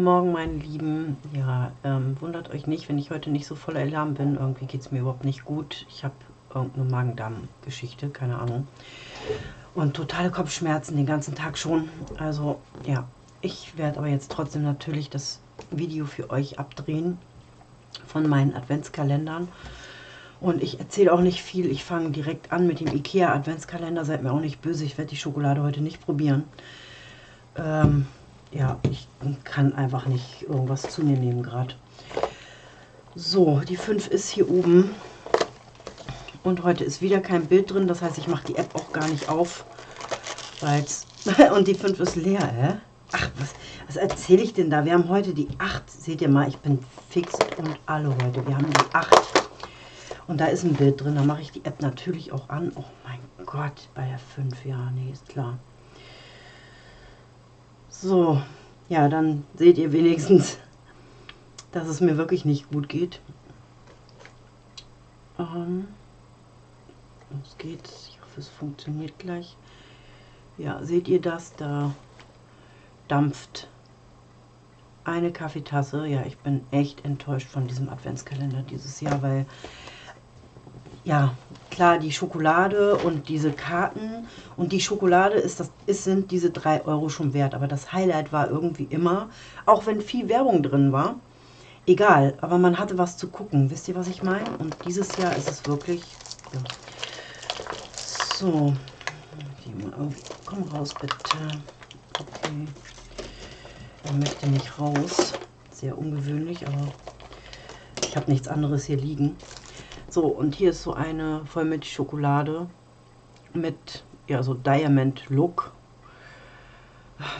Guten Morgen, meine Lieben. Ja, ähm, wundert euch nicht, wenn ich heute nicht so voller Alarm bin. Irgendwie geht es mir überhaupt nicht gut. Ich habe irgendeine Magen-Darm-Geschichte, keine Ahnung. Und totale Kopfschmerzen den ganzen Tag schon. Also, ja, ich werde aber jetzt trotzdem natürlich das Video für euch abdrehen von meinen Adventskalendern. Und ich erzähle auch nicht viel. Ich fange direkt an mit dem Ikea Adventskalender. Seid mir auch nicht böse. Ich werde die Schokolade heute nicht probieren. Ähm, ja, ich kann einfach nicht irgendwas zu mir nehmen gerade. So, die 5 ist hier oben. Und heute ist wieder kein Bild drin. Das heißt, ich mache die App auch gar nicht auf. Weil's und die 5 ist leer, hä? Ach, was, was erzähle ich denn da? Wir haben heute die 8. Seht ihr mal, ich bin fix und alle heute. Wir haben die 8. Und da ist ein Bild drin. Da mache ich die App natürlich auch an. Oh mein Gott, bei der 5. Ja, nee, ist klar. So, ja, dann seht ihr wenigstens, dass es mir wirklich nicht gut geht. Ähm, es geht, ich hoffe, es funktioniert gleich. Ja, seht ihr das? Da dampft eine Kaffeetasse. Ja, ich bin echt enttäuscht von diesem Adventskalender dieses Jahr, weil ja, klar, die Schokolade und diese Karten und die Schokolade ist das, ist, sind diese 3 Euro schon wert. Aber das Highlight war irgendwie immer, auch wenn viel Werbung drin war, egal, aber man hatte was zu gucken. Wisst ihr, was ich meine? Und dieses Jahr ist es wirklich, ja. so, komm raus bitte. Okay, er möchte nicht raus. Sehr ungewöhnlich, aber ich habe nichts anderes hier liegen. So, und hier ist so eine Vollmilchschokolade mit, ja, so Diamond Look.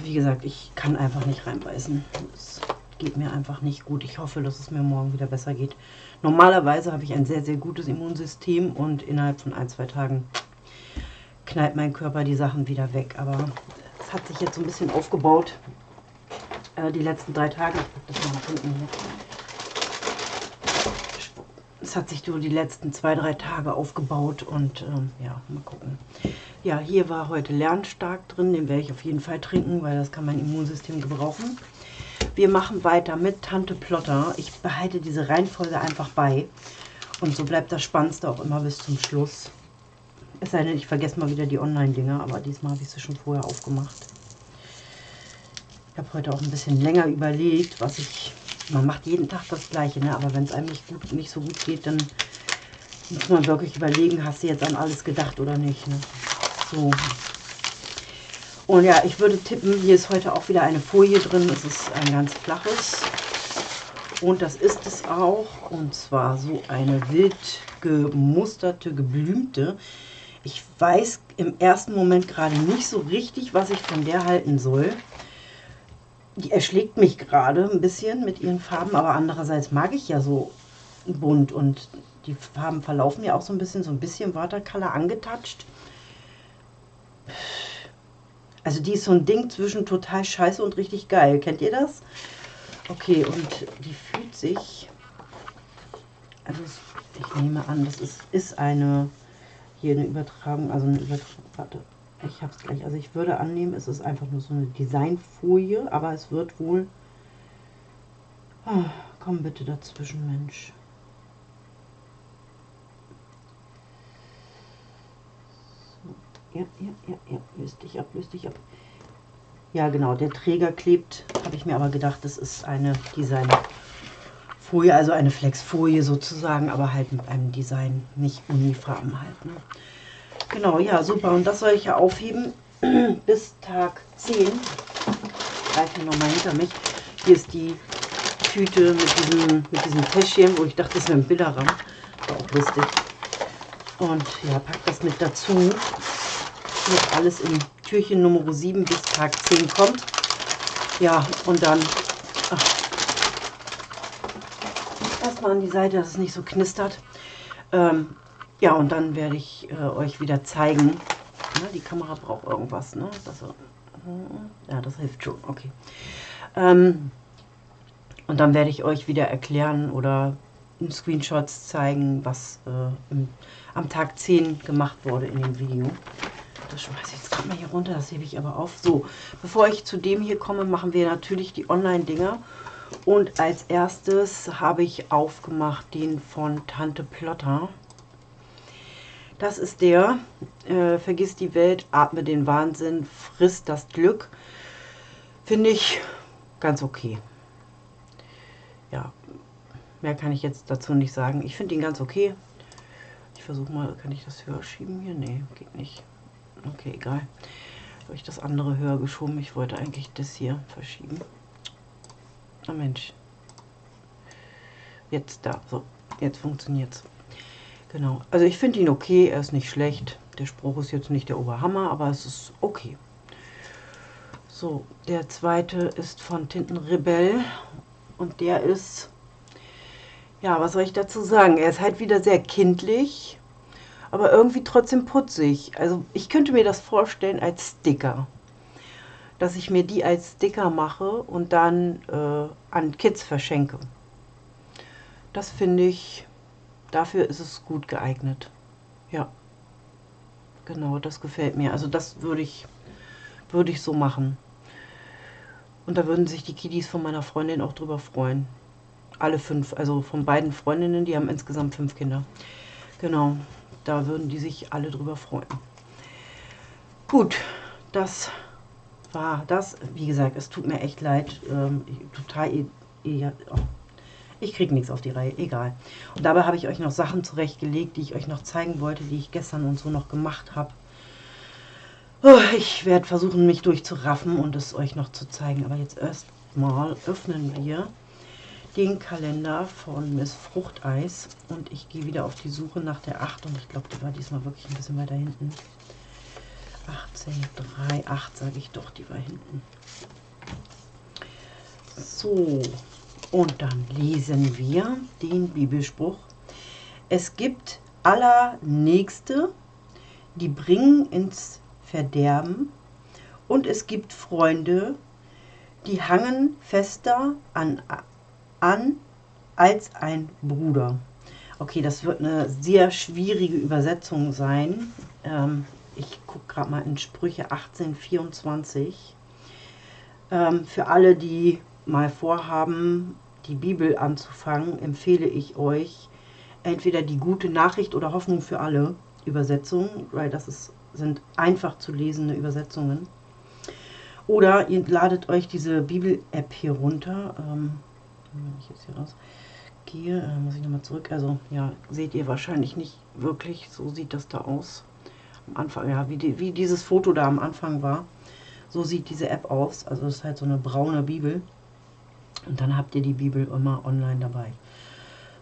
Wie gesagt, ich kann einfach nicht reinbeißen. Es geht mir einfach nicht gut. Ich hoffe, dass es mir morgen wieder besser geht. Normalerweise habe ich ein sehr, sehr gutes Immunsystem und innerhalb von ein, zwei Tagen knallt mein Körper die Sachen wieder weg. Aber es hat sich jetzt so ein bisschen aufgebaut. Äh, die letzten drei Tage. Ich das mal nach hinten hier es hat sich so die letzten zwei, drei Tage aufgebaut und ähm, ja, mal gucken. Ja, hier war heute Lernstark drin, den werde ich auf jeden Fall trinken, weil das kann mein Immunsystem gebrauchen. Wir machen weiter mit Tante Plotter. Ich behalte diese Reihenfolge einfach bei und so bleibt das Spannendste auch immer bis zum Schluss. Es sei denn, ich vergesse mal wieder die Online-Dinger, aber diesmal habe ich sie schon vorher aufgemacht. Ich habe heute auch ein bisschen länger überlegt, was ich man macht jeden Tag das Gleiche, ne? aber wenn es einem nicht, gut, nicht so gut geht, dann muss man wirklich überlegen, hast du jetzt an alles gedacht oder nicht. Ne? So. Und ja, ich würde tippen, hier ist heute auch wieder eine Folie drin. Es ist ein ganz flaches. Und das ist es auch. Und zwar so eine wild gemusterte, geblümte. Ich weiß im ersten Moment gerade nicht so richtig, was ich von der halten soll die erschlägt mich gerade ein bisschen mit ihren Farben, aber andererseits mag ich ja so bunt und die Farben verlaufen ja auch so ein bisschen, so ein bisschen Watercolor angetatscht. Also die ist so ein Ding zwischen total scheiße und richtig geil. Kennt ihr das? Okay, und die fühlt sich... Also ich nehme an, das ist, ist eine... Hier eine Übertragung, also eine Übertragung... Warte, ich habe es gleich. Also ich würde annehmen, es ist einfach nur so eine Designfolie, aber es wird wohl... Oh, komm bitte dazwischen, Mensch. Ja, ja, ja, ja, löst dich ab, löst dich ab. Ja, genau, der Träger klebt, habe ich mir aber gedacht, das ist eine Designfolie, also eine Flexfolie sozusagen, aber halt mit einem Design, nicht Unifarben halt. Ne? Genau, ja, super. Und das soll ich ja aufheben bis Tag 10. Greife ich nochmal hinter mich. Hier ist die Tüte mit diesem, mit diesem Täschchen, wo ich dachte, das wäre ein Bilderrahmen. War auch lustig. Und ja, pack das mit dazu. Hier alles in Türchen Nummer 7 bis Tag 10 kommt. Ja, und dann erstmal an die Seite, dass es nicht so knistert. Ähm, ja, und dann werde ich äh, euch wieder zeigen. Na, die Kamera braucht irgendwas, ne? Das, ja, das hilft schon, okay. Ähm, und dann werde ich euch wieder erklären oder Screenshots zeigen, was äh, im, am Tag 10 gemacht wurde in dem Video. das schmeiße ich jetzt gerade mal hier runter, das hebe ich aber auf. So, bevor ich zu dem hier komme, machen wir natürlich die Online-Dinger. Und als erstes habe ich aufgemacht den von Tante Plotter. Das ist der, äh, vergiss die Welt, atme den Wahnsinn, frisst das Glück. Finde ich ganz okay. Ja, mehr kann ich jetzt dazu nicht sagen. Ich finde ihn ganz okay. Ich versuche mal, kann ich das höher schieben hier? Nee, geht nicht. Okay, egal. Habe ich das andere höher geschoben. Ich wollte eigentlich das hier verschieben. Na Mensch. Jetzt da. So, jetzt funktioniert es. Genau. Also ich finde ihn okay. Er ist nicht schlecht. Der Spruch ist jetzt nicht der Oberhammer, aber es ist okay. So, der zweite ist von Tintenrebell. Und der ist, ja, was soll ich dazu sagen? Er ist halt wieder sehr kindlich, aber irgendwie trotzdem putzig. Also ich könnte mir das vorstellen als Sticker dass ich mir die als Sticker mache und dann äh, an Kids verschenke. Das finde ich, dafür ist es gut geeignet. Ja, genau, das gefällt mir. Also das würde ich, würde ich so machen. Und da würden sich die Kiddies von meiner Freundin auch drüber freuen. Alle fünf, also von beiden Freundinnen, die haben insgesamt fünf Kinder. Genau, da würden die sich alle drüber freuen. Gut, das war das, wie gesagt, es tut mir echt leid, ähm, total, e oh, ich kriege nichts auf die Reihe, egal. Und dabei habe ich euch noch Sachen zurechtgelegt, die ich euch noch zeigen wollte, die ich gestern und so noch gemacht habe. Oh, ich werde versuchen, mich durchzuraffen und es euch noch zu zeigen. Aber jetzt erstmal öffnen wir den Kalender von Miss Fruchteis und ich gehe wieder auf die Suche nach der 8 und ich glaube, die war diesmal wirklich ein bisschen weiter hinten. 18, 3, 8 sage ich doch, die war hinten. So, und dann lesen wir den Bibelspruch. Es gibt Allernächste, die bringen ins Verderben, und es gibt Freunde, die hangen fester an, an als ein Bruder. Okay, das wird eine sehr schwierige Übersetzung sein. Ähm, ich gucke gerade mal in Sprüche 1824. Ähm, für alle, die mal vorhaben, die Bibel anzufangen, empfehle ich euch entweder die gute Nachricht oder Hoffnung für alle Übersetzung, weil das ist, sind einfach zu lesende Übersetzungen. Oder ihr ladet euch diese Bibel-App hier runter. Ähm, wenn ich jetzt hier rausgehe, äh, muss ich nochmal zurück. Also ja, seht ihr wahrscheinlich nicht wirklich. So sieht das da aus am Anfang, ja, wie, die, wie dieses Foto da am Anfang war. So sieht diese App aus. Also das ist halt so eine braune Bibel. Und dann habt ihr die Bibel immer online dabei.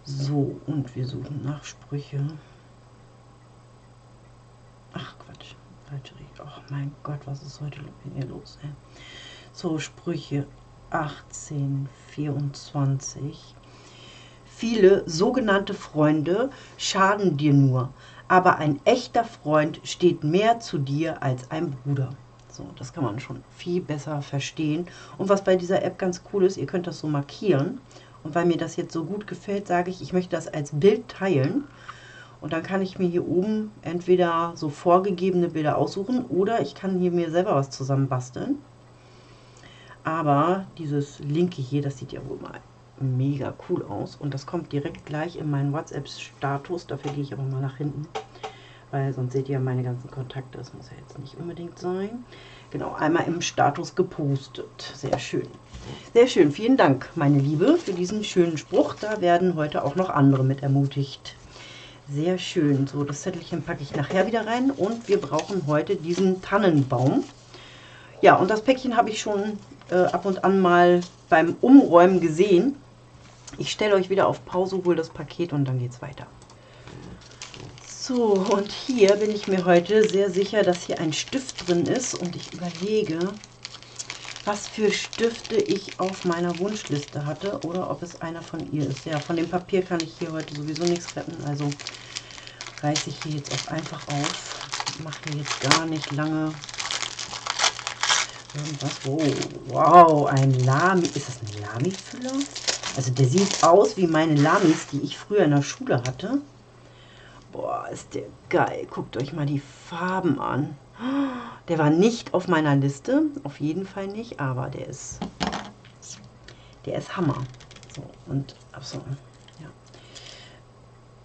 So, und wir suchen nach Sprüche. Ach Quatsch, falsche Richtung. Oh mein Gott, was ist heute hier los? Ey? So, Sprüche 18, 24. Viele sogenannte Freunde schaden dir nur, aber ein echter Freund steht mehr zu dir als ein Bruder. So, das kann man schon viel besser verstehen. Und was bei dieser App ganz cool ist, ihr könnt das so markieren. Und weil mir das jetzt so gut gefällt, sage ich, ich möchte das als Bild teilen. Und dann kann ich mir hier oben entweder so vorgegebene Bilder aussuchen oder ich kann hier mir selber was zusammen basteln. Aber dieses linke hier, das sieht ja wohl mal mega cool aus. Und das kommt direkt gleich in meinen WhatsApp-Status. Dafür gehe ich aber mal nach hinten. Weil sonst seht ihr meine ganzen Kontakte. Das muss ja jetzt nicht unbedingt sein. Genau, einmal im Status gepostet. Sehr schön. Sehr schön. Vielen Dank, meine Liebe, für diesen schönen Spruch. Da werden heute auch noch andere mit ermutigt. Sehr schön. So, das Zettelchen packe ich nachher wieder rein. Und wir brauchen heute diesen Tannenbaum. Ja, und das Päckchen habe ich schon äh, ab und an mal beim Umräumen gesehen. Ich stelle euch wieder auf Pause, hole das Paket und dann geht es weiter. So, und hier bin ich mir heute sehr sicher, dass hier ein Stift drin ist und ich überlege, was für Stifte ich auf meiner Wunschliste hatte oder ob es einer von ihr ist. Ja, von dem Papier kann ich hier heute sowieso nichts retten, also reiße ich hier jetzt auch einfach auf. Mache jetzt gar nicht lange irgendwas. Oh, wow, ein Lami. Ist das ein Lami-Füller? Also der sieht aus wie meine Lamis, die ich früher in der Schule hatte. Boah, ist der geil. Guckt euch mal die Farben an. Der war nicht auf meiner Liste, auf jeden Fall nicht, aber der ist, der ist Hammer. So, und, achso, ja.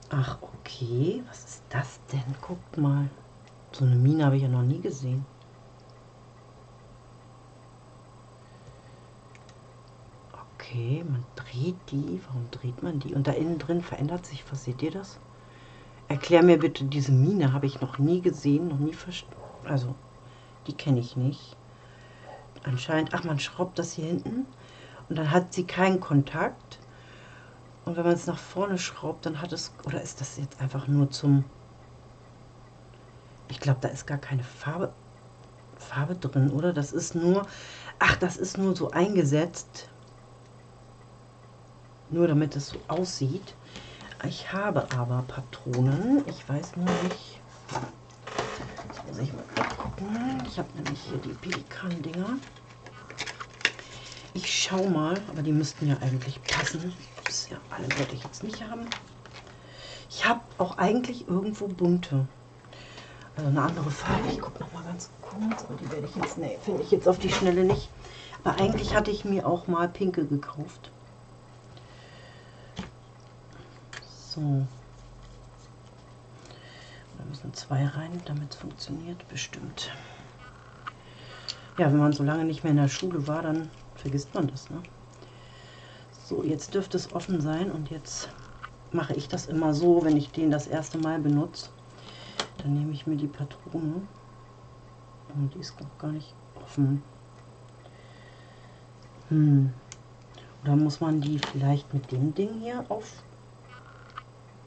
Ach, okay, was ist das denn? Guckt mal. So eine Mine habe ich ja noch nie gesehen. Okay, man dreht die. Warum dreht man die? Und da innen drin verändert sich was. Seht ihr das? Erklär mir bitte, diese Mine habe ich noch nie gesehen, noch nie verstanden. Also, die kenne ich nicht. Anscheinend, ach, man schraubt das hier hinten und dann hat sie keinen Kontakt. Und wenn man es nach vorne schraubt, dann hat es, oder ist das jetzt einfach nur zum, ich glaube, da ist gar keine Farbe, Farbe drin, oder? Das ist nur, ach, das ist nur so eingesetzt, nur damit es so aussieht. Ich habe aber Patronen, ich weiß nur nicht, jetzt muss ich mal gucken, ich habe nämlich hier die Pelikan-Dinger. Ich schau mal, aber die müssten ja eigentlich passen. Das ja, alle wollte ich jetzt nicht haben. Ich habe auch eigentlich irgendwo bunte. Also eine andere Farbe. Ich gucke noch mal ganz kurz. Aber die werde ich jetzt, nee, finde ich jetzt auf die Schnelle nicht. Aber eigentlich hatte ich mir auch mal pinke gekauft. So. Da müssen zwei rein, damit es funktioniert. Bestimmt. Ja, wenn man so lange nicht mehr in der Schule war, dann vergisst man das. Ne? So, jetzt dürfte es offen sein und jetzt mache ich das immer so, wenn ich den das erste Mal benutze. Dann nehme ich mir die Patrone und die ist noch gar nicht offen. Hm. Oder muss man die vielleicht mit dem Ding hier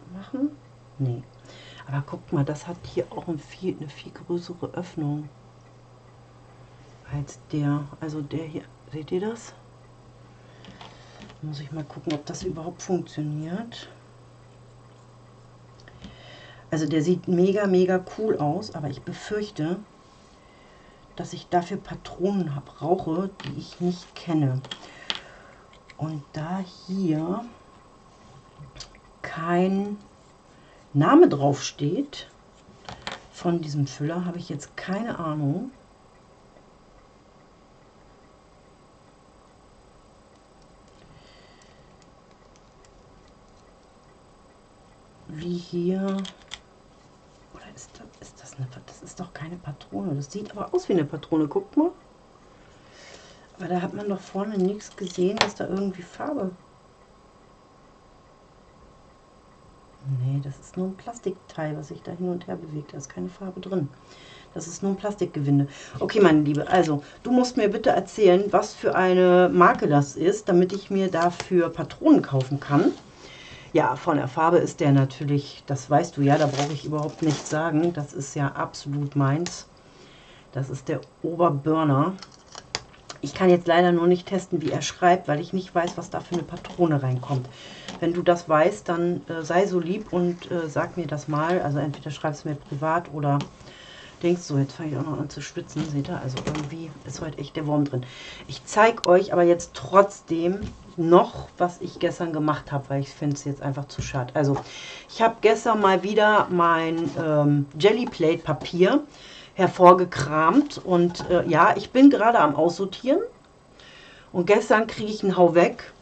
aufmachen? Nee. Aber guckt mal, das hat hier auch ein viel, eine viel größere Öffnung als der. Also der hier Seht ihr das? Muss ich mal gucken, ob das überhaupt funktioniert. Also der sieht mega, mega cool aus, aber ich befürchte, dass ich dafür Patronen brauche, die ich nicht kenne. Und da hier kein Name drauf steht von diesem Füller, habe ich jetzt keine Ahnung, wie hier. Oder ist das, ist das eine. Das ist doch keine Patrone. Das sieht aber aus wie eine Patrone. Guckt mal. Aber da hat man doch vorne nichts gesehen, dass da irgendwie Farbe. Nee, das nur ein Plastikteil, was sich da hin und her bewegt. Da ist keine Farbe drin. Das ist nur ein Plastikgewinde. Okay, meine Liebe, also du musst mir bitte erzählen, was für eine Marke das ist, damit ich mir dafür Patronen kaufen kann. Ja, von der Farbe ist der natürlich, das weißt du ja, da brauche ich überhaupt nichts sagen. Das ist ja absolut meins. Das ist der Oberburner. Ich kann jetzt leider nur nicht testen, wie er schreibt, weil ich nicht weiß, was da für eine Patrone reinkommt. Wenn du das weißt, dann äh, sei so lieb und äh, sag mir das mal. Also entweder schreibst du mir privat oder denkst so, jetzt fange ich auch noch an zu schwitzen. Seht ihr, also irgendwie ist heute echt der Wurm drin. Ich zeige euch aber jetzt trotzdem, noch, was ich gestern gemacht habe, weil ich finde es jetzt einfach zu schade. Also, ich habe gestern mal wieder mein ähm, Jellyplate Papier hervorgekramt und äh, ja, ich bin gerade am Aussortieren und gestern kriege ich einen Hau weg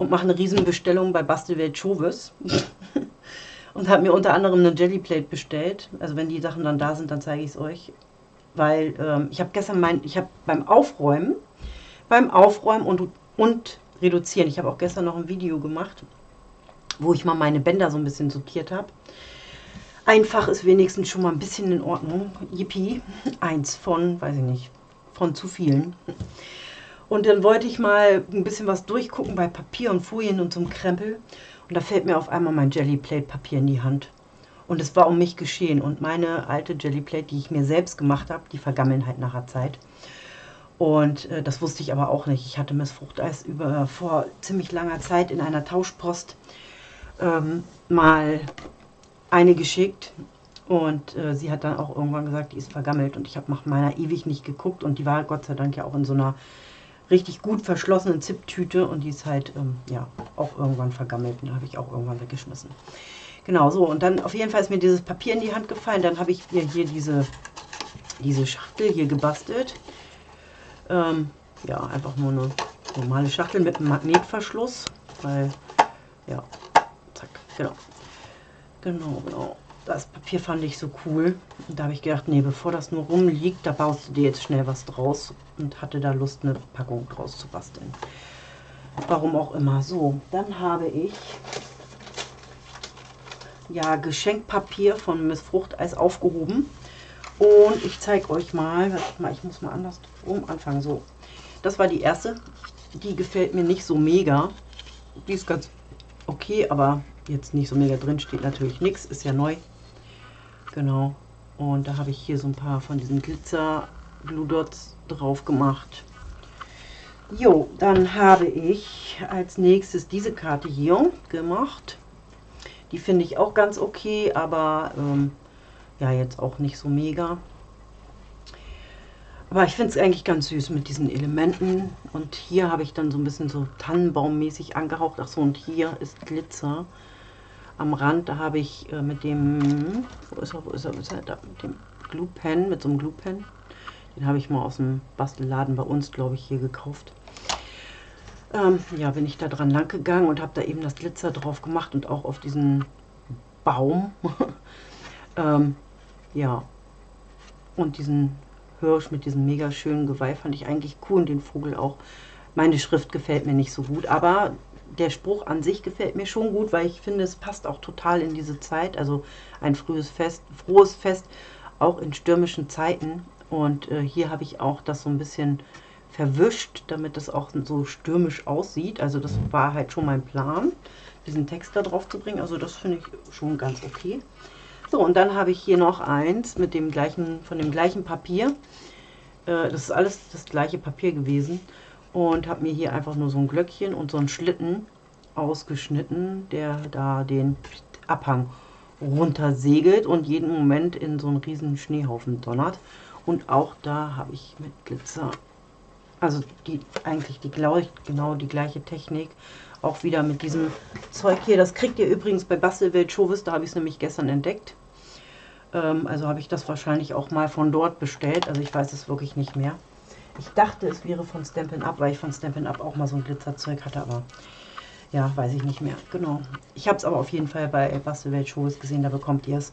und mache eine Riesenbestellung bei Bastelwelt Chauvis und habe mir unter anderem eine Jellyplate bestellt. Also wenn die Sachen dann da sind, dann zeige ich es euch. Weil ähm, ich habe gestern mein, ich habe beim Aufräumen, beim Aufräumen und, und reduzieren. Ich habe auch gestern noch ein Video gemacht, wo ich mal meine Bänder so ein bisschen sortiert habe. Einfach ist wenigstens schon mal ein bisschen in Ordnung. Yippie, eins von, weiß ich nicht, von zu vielen. Und dann wollte ich mal ein bisschen was durchgucken bei Papier und Folien und so einem Krempel. Und da fällt mir auf einmal mein Jellyplate Papier in die Hand. Und es war um mich geschehen. Und meine alte Jellyplate, die ich mir selbst gemacht habe, die vergammeln halt nachher Zeit. Und äh, das wusste ich aber auch nicht. Ich hatte Miss Fruchteis über, vor ziemlich langer Zeit in einer Tauschpost ähm, mal eine geschickt. Und äh, sie hat dann auch irgendwann gesagt, die ist vergammelt. Und ich habe nach meiner ewig nicht geguckt. Und die war Gott sei Dank ja auch in so einer richtig gut verschlossenen Zipptüte. Und die ist halt, ähm, ja, auch irgendwann vergammelt. Und habe ich auch irgendwann weggeschmissen. Genau, so. Und dann auf jeden Fall ist mir dieses Papier in die Hand gefallen. Dann habe ich ihr hier diese diese Schachtel hier gebastelt. Ähm, ja, einfach nur eine normale Schachtel mit einem Magnetverschluss, weil, ja, zack, genau. Genau, genau. Das Papier fand ich so cool. Und da habe ich gedacht, nee, bevor das nur rumliegt, da baust du dir jetzt schnell was draus. Und hatte da Lust, eine Packung draus zu basteln. Warum auch immer. So, dann habe ich ja Geschenkpapier von Miss Fruchteis aufgehoben. Und ich zeige euch mal, mal, ich muss mal anders rum anfangen. So, das war die erste. Die gefällt mir nicht so mega. Die ist ganz okay, aber jetzt nicht so mega drin steht natürlich nichts. Ist ja neu. Genau. Und da habe ich hier so ein paar von diesen Glitzer Glue Dots drauf gemacht. Jo, dann habe ich als nächstes diese Karte hier gemacht. Die finde ich auch ganz okay, aber ähm, ja, jetzt auch nicht so mega. Aber ich finde es eigentlich ganz süß mit diesen Elementen. Und hier habe ich dann so ein bisschen so Tannenbaummäßig angehaucht. Ach so, und hier ist Glitzer. Am Rand, da habe ich äh, mit dem, wo ist er, wo ist er, wo ist er, da, mit dem Glue Pen, mit so einem Glue Pen. Den habe ich mal aus dem Bastelladen bei uns, glaube ich, hier gekauft ähm, ja, bin ich da dran lang gegangen und habe da eben das Glitzer drauf gemacht und auch auf diesen Baum. ähm, ja, und diesen Hirsch mit diesem mega schönen Geweih fand ich eigentlich cool und den Vogel auch. Meine Schrift gefällt mir nicht so gut, aber der Spruch an sich gefällt mir schon gut, weil ich finde, es passt auch total in diese Zeit. Also ein frühes Fest, frohes Fest, auch in stürmischen Zeiten. Und äh, hier habe ich auch das so ein bisschen verwischt, damit es auch so stürmisch aussieht. Also das war halt schon mein Plan, diesen Text da drauf zu bringen. Also das finde ich schon ganz okay. So, und dann habe ich hier noch eins mit dem gleichen, von dem gleichen Papier. Äh, das ist alles das gleiche Papier gewesen. Und habe mir hier einfach nur so ein Glöckchen und so einen Schlitten ausgeschnitten, der da den Abhang runter segelt und jeden Moment in so einen riesen Schneehaufen donnert. Und auch da habe ich mit Glitzer also die eigentlich die genau die gleiche Technik. Auch wieder mit diesem Zeug hier. Das kriegt ihr übrigens bei Bastelwelt Chauvis, da habe ich es nämlich gestern entdeckt. Ähm, also habe ich das wahrscheinlich auch mal von dort bestellt. Also ich weiß es wirklich nicht mehr. Ich dachte, es wäre von Stampin' Up, weil ich von Stampin' Up auch mal so ein Glitzerzeug hatte, aber ja, weiß ich nicht mehr. Genau. Ich habe es aber auf jeden Fall bei Bastelwelt Chauvis gesehen, da bekommt ihr es.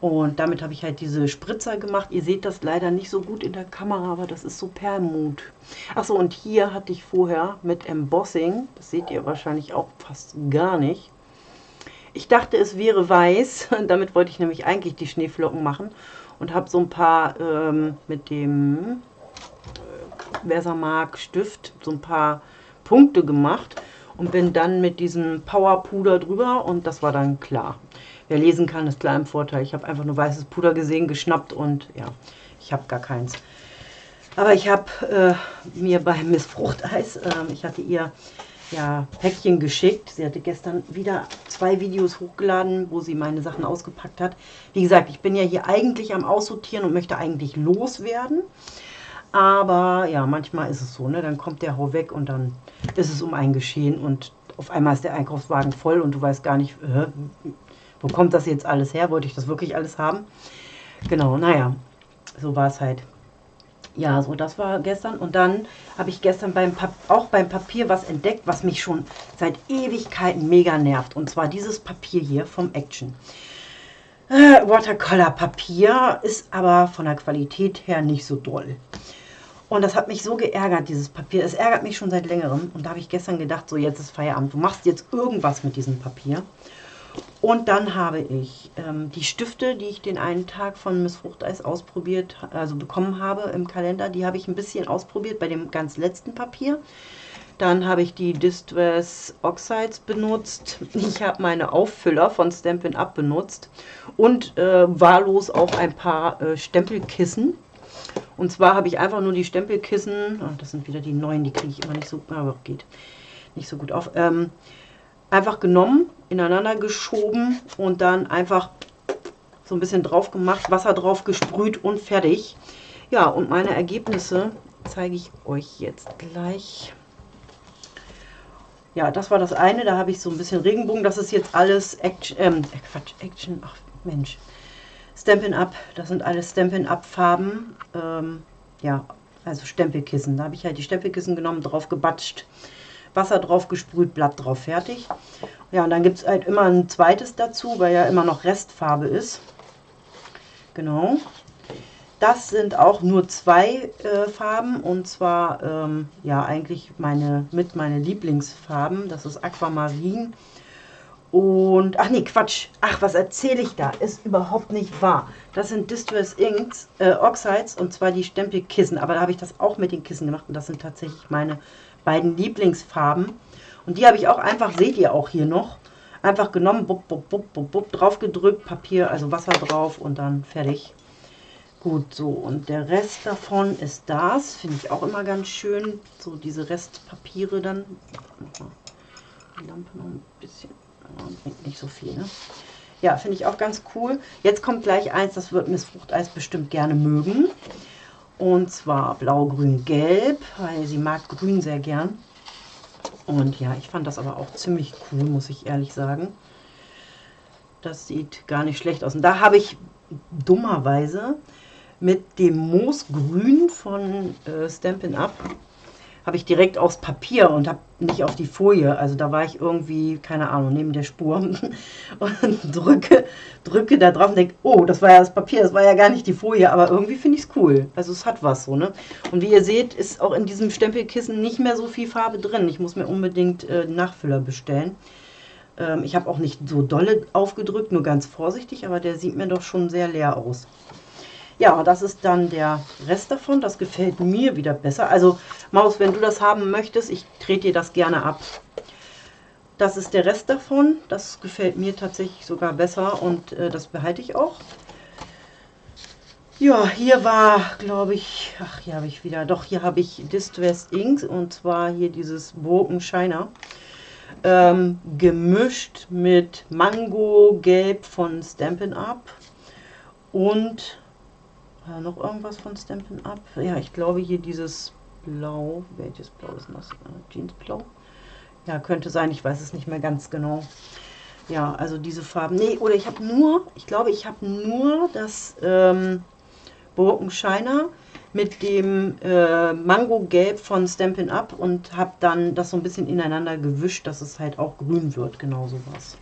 Und damit habe ich halt diese Spritzer gemacht. Ihr seht das leider nicht so gut in der Kamera, aber das ist so Perlmut. Achso, und hier hatte ich vorher mit Embossing, das seht ihr wahrscheinlich auch fast gar nicht. Ich dachte, es wäre weiß, damit wollte ich nämlich eigentlich die Schneeflocken machen. Und habe so ein paar ähm, mit dem äh, Versamark Stift so ein paar Punkte gemacht und bin dann mit diesem Powerpuder drüber und das war dann klar. Wer lesen kann, ist klar im Vorteil. Ich habe einfach nur weißes Puder gesehen, geschnappt und ja, ich habe gar keins. Aber ich habe äh, mir bei Miss Fruchteis, äh, ich hatte ihr ja Päckchen geschickt. Sie hatte gestern wieder zwei Videos hochgeladen, wo sie meine Sachen ausgepackt hat. Wie gesagt, ich bin ja hier eigentlich am Aussortieren und möchte eigentlich loswerden. Aber ja, manchmal ist es so, ne? Dann kommt der Hau weg und dann ist es um ein Geschehen und auf einmal ist der Einkaufswagen voll und du weißt gar nicht, äh, wo kommt das jetzt alles her? Wollte ich das wirklich alles haben? Genau, naja, so war es halt. Ja, so das war gestern. Und dann habe ich gestern beim auch beim Papier was entdeckt, was mich schon seit Ewigkeiten mega nervt. Und zwar dieses Papier hier vom Action. Äh, Watercolor Papier ist aber von der Qualität her nicht so doll. Und das hat mich so geärgert, dieses Papier. Es ärgert mich schon seit längerem. Und da habe ich gestern gedacht, so jetzt ist Feierabend. Du machst jetzt irgendwas mit diesem Papier. Und dann habe ich ähm, die Stifte, die ich den einen Tag von Miss Fruchteis ausprobiert, also bekommen habe im Kalender, die habe ich ein bisschen ausprobiert bei dem ganz letzten Papier. Dann habe ich die Distress Oxides benutzt. Ich habe meine Auffüller von Stampin' Up benutzt und äh, wahllos auch ein paar äh, Stempelkissen. Und zwar habe ich einfach nur die Stempelkissen, oh, das sind wieder die neuen, die kriege ich immer nicht so, aber geht nicht so gut auf, ähm, einfach genommen, ineinander geschoben und dann einfach so ein bisschen drauf gemacht, Wasser drauf gesprüht und fertig. Ja, und meine Ergebnisse zeige ich euch jetzt gleich. Ja, das war das eine, da habe ich so ein bisschen Regenbogen. Das ist jetzt alles Action, ähm, Quatsch, Action, ach Mensch, Stampin' Up, das sind alles Stampin' Up Farben. Ähm, ja, also Stempelkissen. Da habe ich halt die Stempelkissen genommen, drauf gebatscht, Wasser drauf gesprüht, Blatt drauf, fertig. Ja, und dann gibt es halt immer ein zweites dazu, weil ja immer noch Restfarbe ist. Genau. Das sind auch nur zwei äh, Farben und zwar ähm, ja eigentlich meine mit meine Lieblingsfarben. Das ist Aquamarin und, ach nee, Quatsch. Ach, was erzähle ich da? Ist überhaupt nicht wahr. Das sind Distress Inks, äh, Oxides, und zwar die Stempelkissen. Aber da habe ich das auch mit den Kissen gemacht und das sind tatsächlich meine beiden Lieblingsfarben. Und die habe ich auch einfach, seht ihr auch hier noch, einfach genommen, bup, bup, bup, bup, drauf gedrückt, Papier, also Wasser drauf und dann fertig. Gut, so, und der Rest davon ist das, finde ich auch immer ganz schön, so diese Restpapiere dann. Die Lampe noch ein bisschen nicht so viel, ne? Ja, finde ich auch ganz cool. Jetzt kommt gleich eins, das wird Miss Fruchteis bestimmt gerne mögen. Und zwar blau, grün, gelb, weil sie mag grün sehr gern. Und ja, ich fand das aber auch ziemlich cool, muss ich ehrlich sagen. Das sieht gar nicht schlecht aus. Und da habe ich dummerweise mit dem Moosgrün von äh, Stampin' Up habe ich direkt aufs Papier und habe nicht auf die Folie. Also da war ich irgendwie, keine Ahnung, neben der Spur und drücke, drücke da drauf und denke, oh, das war ja das Papier, das war ja gar nicht die Folie, aber irgendwie finde ich es cool. Also es hat was so, ne? Und wie ihr seht, ist auch in diesem Stempelkissen nicht mehr so viel Farbe drin. Ich muss mir unbedingt äh, Nachfüller bestellen. Ähm, ich habe auch nicht so dolle aufgedrückt, nur ganz vorsichtig, aber der sieht mir doch schon sehr leer aus. Ja, das ist dann der Rest davon. Das gefällt mir wieder besser. Also Maus, wenn du das haben möchtest, ich trete dir das gerne ab. Das ist der Rest davon. Das gefällt mir tatsächlich sogar besser und äh, das behalte ich auch. Ja, hier war, glaube ich, ach, hier habe ich wieder, doch, hier habe ich Distressed Inks und zwar hier dieses Broken Shiner. Ähm, gemischt mit Mango Gelb von Stampin' Up und äh, noch irgendwas von Stampin' Up? Ja, ich glaube hier dieses Blau. Welches Blau ist das? Äh, Jeansblau? Ja, könnte sein. Ich weiß es nicht mehr ganz genau. Ja, also diese Farben. Nee, oder ich habe nur, ich glaube, ich habe nur das ähm, Shiner mit dem äh, Mango Gelb von Stampin' Up und habe dann das so ein bisschen ineinander gewischt, dass es halt auch grün wird, genau sowas.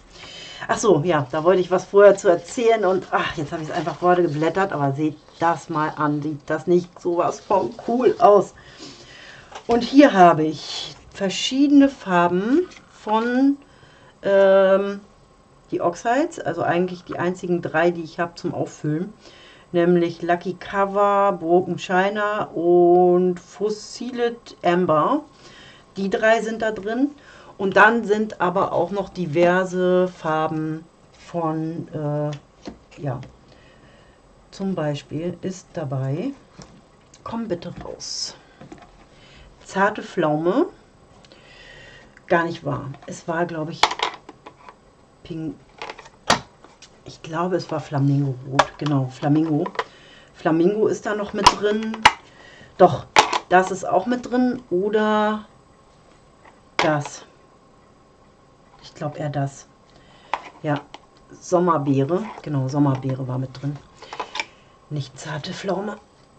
Ach so, ja, da wollte ich was vorher zu erzählen und ach, jetzt habe ich es einfach vorher geblättert, aber seht das mal an, sieht das nicht sowas von cool aus. Und hier habe ich verschiedene Farben von ähm, die Oxides, also eigentlich die einzigen drei, die ich habe zum Auffüllen, nämlich Lucky Cover, Broken Shiner und Fossiled Amber. Die drei sind da drin. Und dann sind aber auch noch diverse Farben von, äh, ja, zum Beispiel ist dabei, komm bitte raus, zarte Pflaume, gar nicht wahr. Es war, glaube ich, Pink, ich glaube, es war Flamingo-Rot, genau, Flamingo. Flamingo ist da noch mit drin. Doch, das ist auch mit drin. Oder das glaube eher das. Ja, Sommerbeere. Genau, Sommerbeere war mit drin. Nicht zarte Pflaume.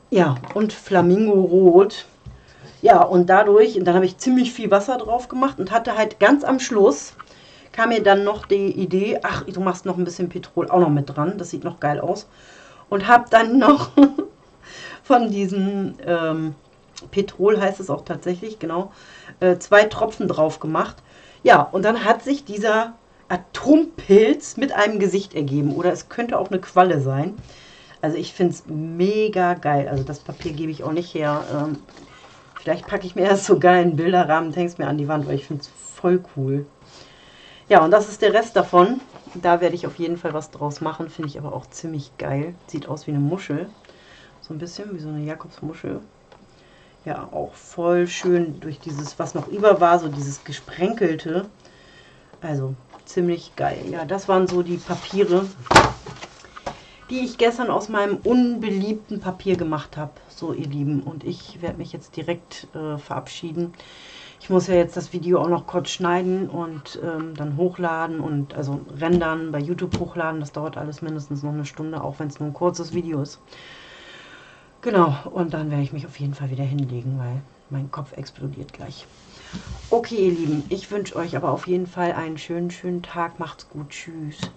Ja, und Flamingo Rot. Ja, und dadurch, und dann habe ich ziemlich viel Wasser drauf gemacht und hatte halt ganz am Schluss, kam mir dann noch die Idee, ach, du machst noch ein bisschen Petrol auch noch mit dran, das sieht noch geil aus. Und habe dann noch von diesem ähm, Petrol, heißt es auch tatsächlich, genau, äh, zwei Tropfen drauf gemacht. Ja, und dann hat sich dieser Atompilz mit einem Gesicht ergeben. Oder es könnte auch eine Qualle sein. Also ich finde es mega geil. Also das Papier gebe ich auch nicht her. Ähm, vielleicht packe ich mir erst so geilen Bilderrahmen und hänge es mir an die Wand, weil ich finde es voll cool. Ja, und das ist der Rest davon. Da werde ich auf jeden Fall was draus machen. Finde ich aber auch ziemlich geil. Sieht aus wie eine Muschel. So ein bisschen wie so eine Jakobsmuschel ja auch voll schön durch dieses, was noch über war, so dieses gesprenkelte. Also ziemlich geil. Ja, das waren so die Papiere, die ich gestern aus meinem unbeliebten Papier gemacht habe. So, ihr Lieben. Und ich werde mich jetzt direkt äh, verabschieden. Ich muss ja jetzt das Video auch noch kurz schneiden und ähm, dann hochladen und also rendern, bei YouTube hochladen. Das dauert alles mindestens noch eine Stunde, auch wenn es nur ein kurzes Video ist. Genau, und dann werde ich mich auf jeden Fall wieder hinlegen, weil mein Kopf explodiert gleich. Okay, ihr Lieben, ich wünsche euch aber auf jeden Fall einen schönen, schönen Tag. Macht's gut. Tschüss.